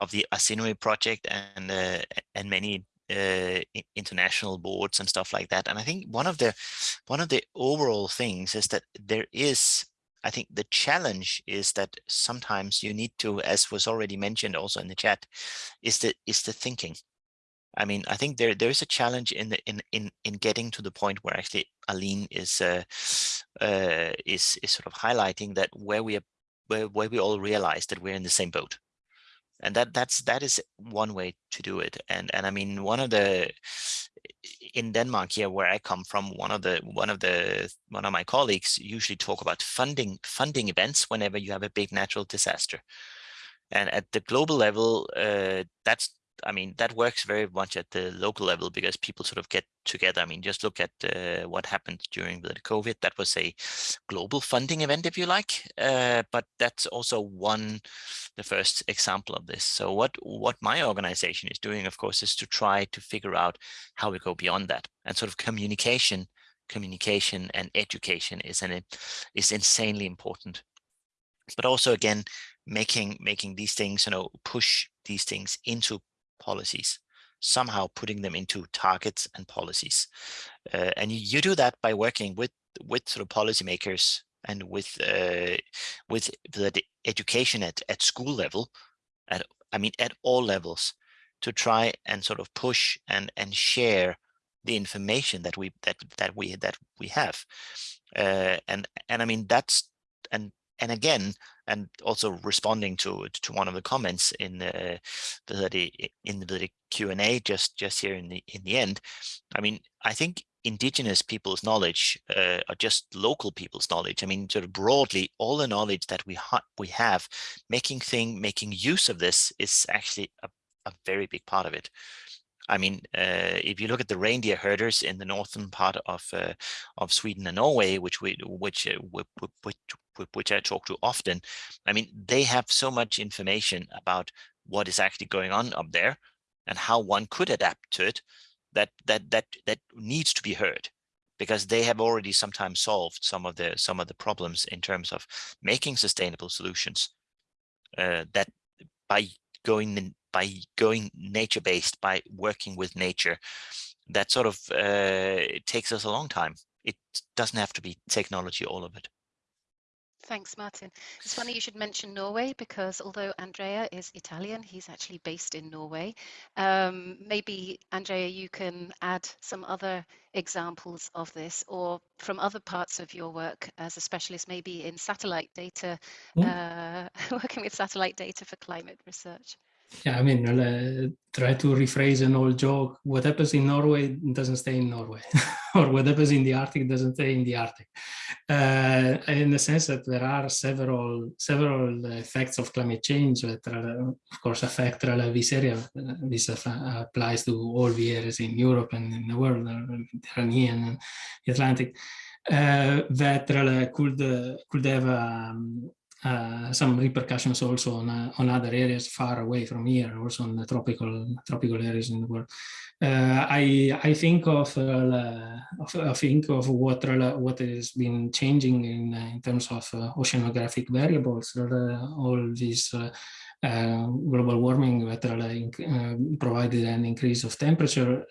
of the ARSINOE project and uh, and many uh, international boards and stuff like that. And I think one of the one of the overall things is that there is, I think the challenge is that sometimes you need to, as was already mentioned also in the chat, is the is the thinking. I mean, I think there there is a challenge in the in in in getting to the point where actually Aline is uh, uh, is is sort of highlighting that where we are where where we all realize that we're in the same boat and that that's that is one way to do it. And and i mean one of the in denmark here where i come from one of the one of the one of my colleagues usually talk about funding funding events whenever you have a big natural disaster. And at the global level uh, that's I mean, that works very much at the local level because people sort of get together. I mean, just look at uh, what happened during the COVID. That was a global funding event, if you like, uh, but that's also one, the first example of this. So what, what my organization is doing, of course, is to try to figure out how we go beyond that and sort of communication, communication and education is an is insanely important. But also, again, making making these things, you know, push these things into policies, somehow putting them into targets and policies. Uh, and you, do that by working with with sort of policymakers and with uh, with the education at, at school level, at I mean at all levels, to try and sort of push and and share the information that we that that we that we have, uh, and and I mean that's and and again, and also responding to to one of the comments in the in the Q and A just just here in the in the end, I mean, I think indigenous people's knowledge uh, or just local people's knowledge. I mean, sort of broadly, all the knowledge that we ha we have, making thing making use of this is actually a, a very big part of it. I mean, uh, if you look at the reindeer herders in the northern part of uh, of Sweden and Norway, which we which, uh, which which I talk to often, I mean, they have so much information about what is actually going on up there and how one could adapt to it that that that that needs to be heard because they have already sometimes solved some of the some of the problems in terms of making sustainable solutions uh, that by going in, by going nature based by working with nature that sort of uh, takes us a long time. It doesn't have to be technology all of it Thanks, Martin. It's funny you should mention Norway because although Andrea is Italian, he's actually based in Norway. Um, maybe, Andrea, you can add some other examples of this or from other parts of your work as a specialist, maybe in satellite data, uh, working with satellite data for climate research. Yeah, I mean, uh, try to rephrase an old joke. What happens in Norway doesn't stay in Norway, or what happens in the Arctic doesn't stay in the Arctic. Uh, in the sense that there are several several effects of climate change that, are, of course, affect this area. This applies to all the areas in Europe and in the world, the Mediterranean and the Atlantic. Uh, that could could have um, uh, some repercussions also on uh, on other areas far away from here, also on the tropical tropical areas in the world. Uh, I I think of, uh, I think of what what has been changing in uh, in terms of oceanographic variables. all these. global warming that provided an increase of temperature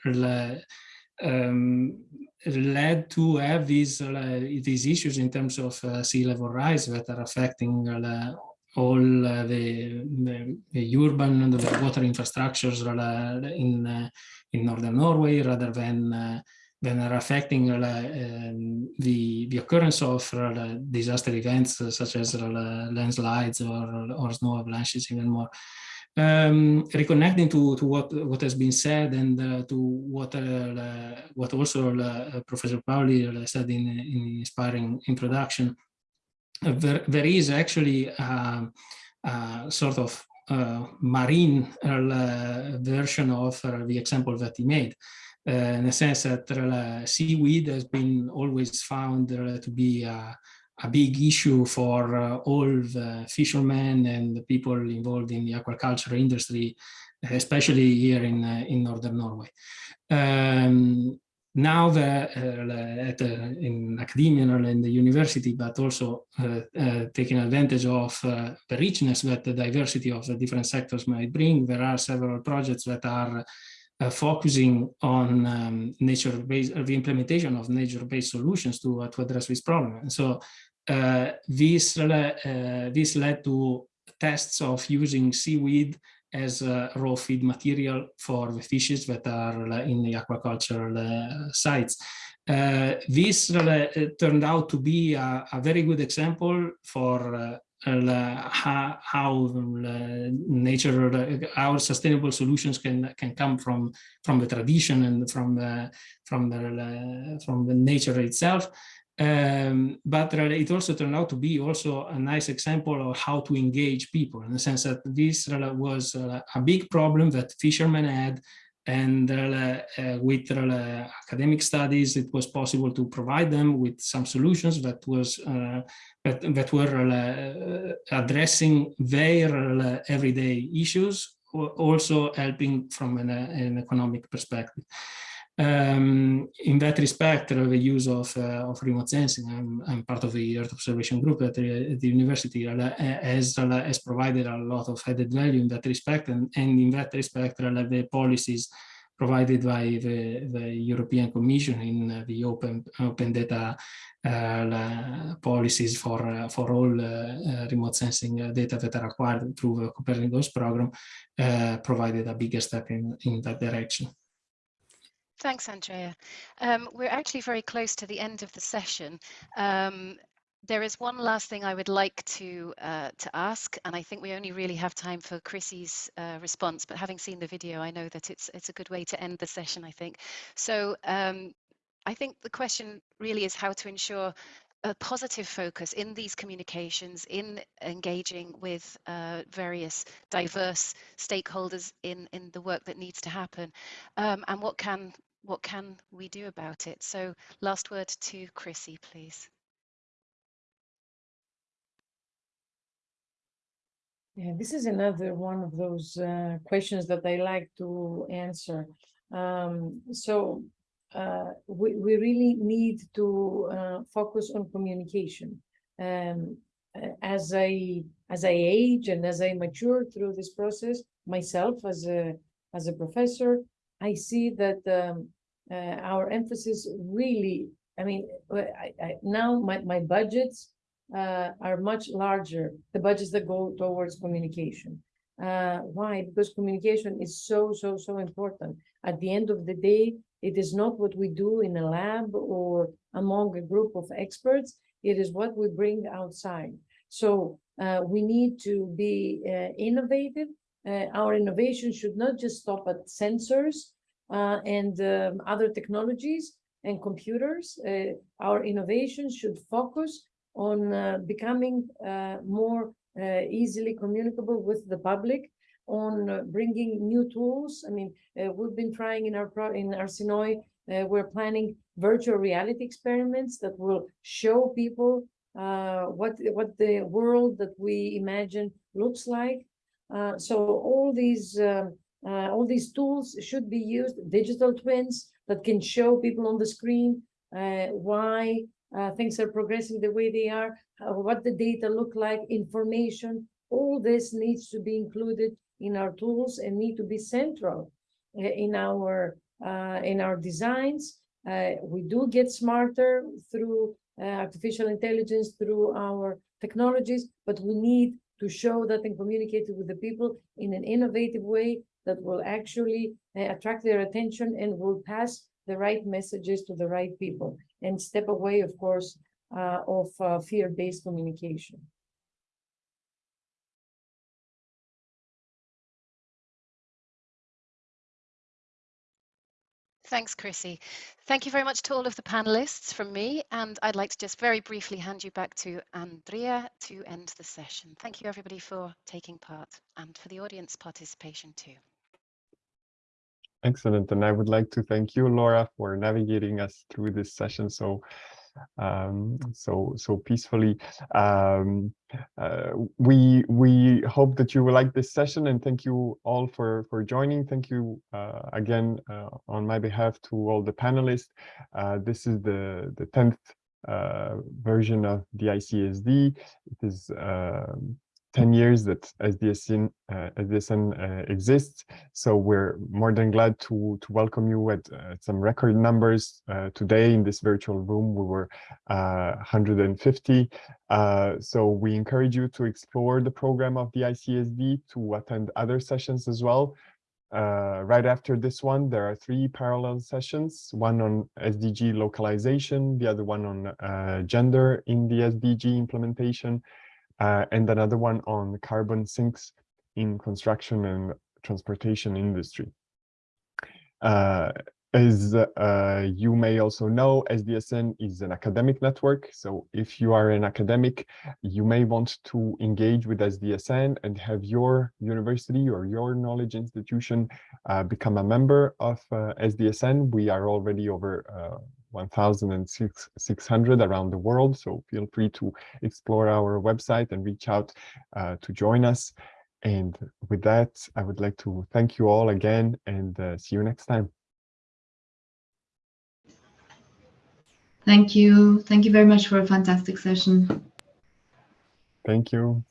um, led to have these uh, these issues in terms of uh, sea level rise that are affecting uh, all the, the, the, urban and the water infrastructures in in northern Norway rather than than are affecting um, the the occurrence of disaster events such as landslides or or snow avalanches even more um, reconnecting to, to what, what has been said and uh, to what, uh, what also uh, Professor Pauli uh, said in, in inspiring introduction, uh, there, there is actually a, a sort of uh, marine version of the example that he made. in the sense that seaweed has been always found to be a big issue for uh, all the fishermen and the people involved in the aquaculture industry, especially here in, uh, in northern Norway. Um, now the, uh, at, in academia and in the university, but also uh, uh, taking advantage of uh, the richness that the diversity of the different sectors might bring, there are several projects that are uh, focusing on um, nature-based, the implementation of nature-based solutions to, uh, to address this problem. And so uh, this, uh, this led to tests of using seaweed as a raw feed material for the fishes that are in the aquaculture sites. Uh, this uh, turned out to be a, a, very good example for uh, how, how nature, our sustainable solutions can can come from from the tradition and from from the from the nature itself. Um, but it also turned out to be also a nice example of how to engage people in the sense that this was a big problem that fishermen had and uh, with uh, academic studies it was possible to provide them with some solutions that was uh, that, that were uh, addressing their uh, everyday issues also helping from an, an economic perspective um, in that respect, uh, the use of, uh, of remote sensing, I'm, I'm, part of the Earth Observation Group at the, the university, uh, has, has provided a lot of added value in that respect. And, and in that respect, the policies provided by the, the European Commission in the open, open data uh, policies for, uh, for all uh, remote sensing data that are acquired through the Copernicus program provided a bigger step in, in that direction. Thanks, Andrea. Um, we're actually very close to the end of the session. Um, there is one last thing I would like to uh, to ask, and I think we only really have time for Chrysi's uh, response. But having seen the video, I know that it's it's a good way to end the session. I think so. Um, I think the question really is how to ensure a positive focus in these communications, in engaging with uh, various diverse stakeholders in in the work that needs to happen, um, and what can what can we do about it? So last word to Chrysi, please. Yeah, this is another one of those uh, questions that I like to answer. Um, so uh, we, we really need to uh, focus on communication. Um, as I as I age and as I mature through this process, myself as a as a professor, I see that um, uh, our emphasis really, I mean, I, I, now my, my budgets uh, are much larger, the budgets that go towards communication. Uh, why? Because communication is so, so, so important. At the end of the day, it is not what we do in a lab or among a group of experts. It is what we bring outside. So uh, we need to be uh, innovative uh, our innovation should not just stop at sensors and um, other technologies and computers. Uh, our innovation should focus on uh, becoming uh, more uh, easily communicable with the public, on uh, bringing new tools. I mean, uh, we've been trying in our pro in Arsinoe, uh, we're planning virtual reality experiments that will show people uh, what what the world that we imagine looks like. Uh, so all these um, uh, all these tools should be used. Digital twins that can show people on the screen uh, why uh, things are progressing the way they are, uh, what the data look like, information. All this needs to be included in our tools and need to be central uh, in our uh, in our designs. We do get smarter through artificial intelligence, through our technologies, but we need to show that and communicate it with the people in an innovative way that will actually uh, attract their attention and will pass the right messages to the right people and step away, of course, uh, of uh, fear-based communication. Thanks, Chrysi. Thank you very much to all of the panelists from me. And I'd like to just very briefly hand you back to Andrea to end the session. Thank you, everybody, for taking part and for the audience participation too. Excellent. And I would like to thank you, Laura, for navigating us through this session so um, so so peacefully. Um, uh, we we hope that you will like this session and thank you all for for joining. Thank you uh, again uh, on my behalf to all the panelists. Uh, this is the the tenth uh, version of the ICSD. It is um, 10 years that SDSN, uh, SDSN uh, exists. So we're more than glad to, to welcome you at uh, some record numbers. Uh, today in this virtual room, we were 150. Uh, so we encourage you to explore the program of the ICSD, to attend other sessions as well. Uh, right after this one, there are three parallel sessions, one on SDG localization, the other one on gender in the SDG implementation, uh, and another one on carbon sinks in construction and transportation industry. Uh, as uh, you may also know, SDSN is an academic network. So if you are an academic, you may want to engage with SDSN and have your university or your knowledge institution uh, become a member of uh, SDSN. We are already over uh, 1,600 around the world. So feel free to explore our website and reach out uh, to join us. And with that, I would like to thank you all again and uh, see you next time. Thank you. Thank you very much for a fantastic session. Thank you.